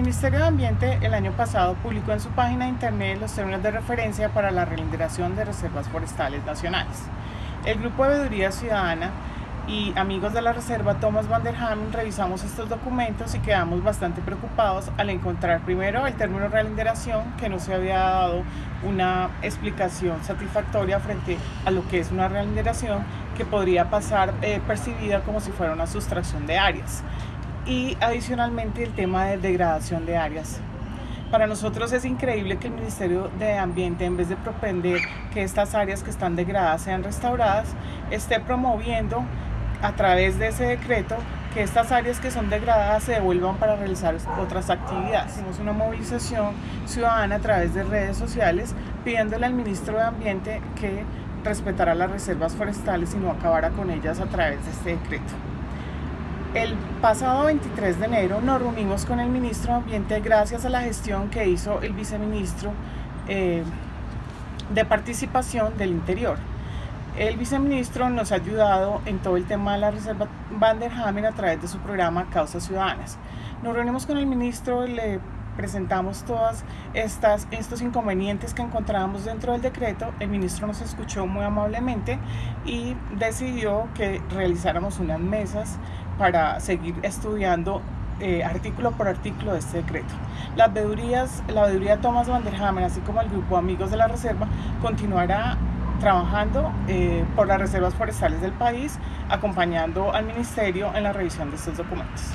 Ministerio de Ambiente el año pasado publicó en su página de internet los términos de referencia para la relinderación de reservas forestales nacionales. El Grupo de Veeduría Ciudadana y amigos de la Reserva Thomas van der Hamen revisamos estos documentos y quedamos bastante preocupados al encontrar primero el término relinderación que no se había dado una explicación satisfactoria frente a lo que es una relinderación que podría pasar eh, percibida como si fuera una sustracción de áreas y adicionalmente el tema de degradación de áreas. Para nosotros es increíble que el Ministerio de Ambiente, en vez de propender que estas áreas que están degradadas sean restauradas, esté promoviendo a través de ese decreto que estas áreas que son degradadas se devuelvan para realizar otras actividades. Hicimos una movilización ciudadana a través de redes sociales pidiéndole al ministro de Ambiente que respetara las reservas forestales y no acabara con ellas a través de este decreto. El pasado 23 de enero nos reunimos con el ministro de Ambiente gracias a la gestión que hizo el viceministro eh, de Participación del Interior. El viceministro nos ha ayudado en todo el tema de la Reserva Van der Hamen a través de su programa Causas Ciudadanas. Nos reunimos con el ministro, le presentamos estas estos inconvenientes que encontrábamos dentro del decreto. El ministro nos escuchó muy amablemente y decidió que realizáramos unas mesas para seguir estudiando eh, artículo por artículo de este decreto. Las veedurías, la veeduría Thomas Van así como el grupo Amigos de la Reserva, continuará trabajando eh, por las reservas forestales del país, acompañando al Ministerio en la revisión de estos documentos.